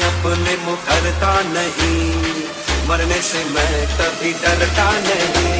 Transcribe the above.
अपने मुखरता नहीं। मरने से मैं कभी डरता नहीं।